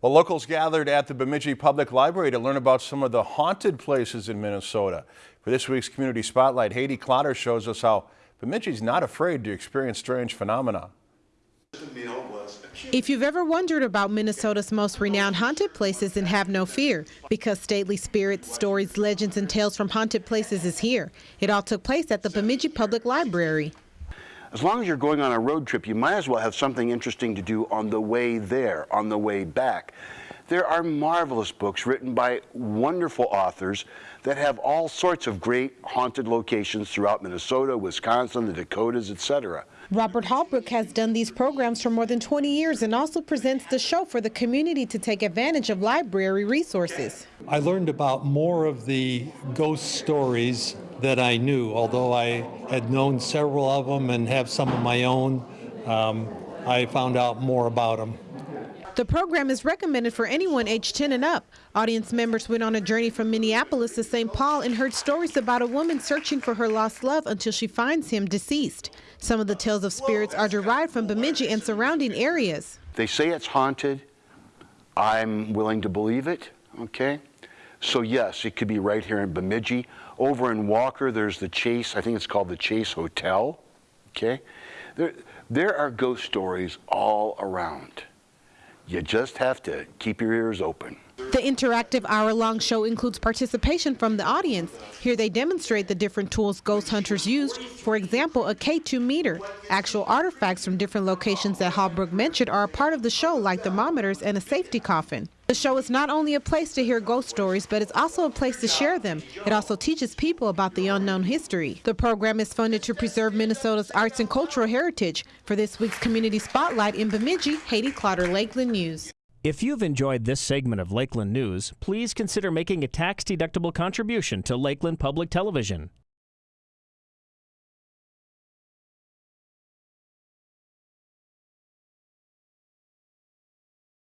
Well, locals gathered at the Bemidji Public Library to learn about some of the haunted places in Minnesota. For this week's Community Spotlight, Haiti Clotter shows us how Bemidji's not afraid to experience strange phenomena. If you've ever wondered about Minnesota's most renowned haunted places, then have no fear, because stately spirits, stories, legends, and tales from haunted places is here. It all took place at the Bemidji Public Library. As long as you're going on a road trip, you might as well have something interesting to do on the way there, on the way back. There are marvelous books written by wonderful authors that have all sorts of great haunted locations throughout Minnesota, Wisconsin, the Dakotas, etc. Robert Hallbrook has done these programs for more than 20 years and also presents the show for the community to take advantage of library resources. I learned about more of the ghost stories that I knew, although I had known several of them and have some of my own. Um, I found out more about them. The program is recommended for anyone aged 10 and up. Audience members went on a journey from Minneapolis to St. Paul and heard stories about a woman searching for her lost love until she finds him deceased. Some of the tales of spirits are derived from Bemidji and surrounding areas. They say it's haunted. I'm willing to believe it, okay? So yes, it could be right here in Bemidji. Over in Walker, there's the Chase, I think it's called the Chase Hotel, okay? There, there are ghost stories all around. You just have to keep your ears open. The interactive hour-long show includes participation from the audience. Here they demonstrate the different tools ghost hunters used. For example, a K2 meter. Actual artifacts from different locations that Hallbrook mentioned are a part of the show, like thermometers and a safety coffin. The show is not only a place to hear ghost stories, but it's also a place to share them. It also teaches people about the unknown history. The program is funded to preserve Minnesota's arts and cultural heritage. For this week's Community Spotlight in Bemidji, Haiti Clotter, Lakeland News. If you've enjoyed this segment of Lakeland News, please consider making a tax-deductible contribution to Lakeland Public Television.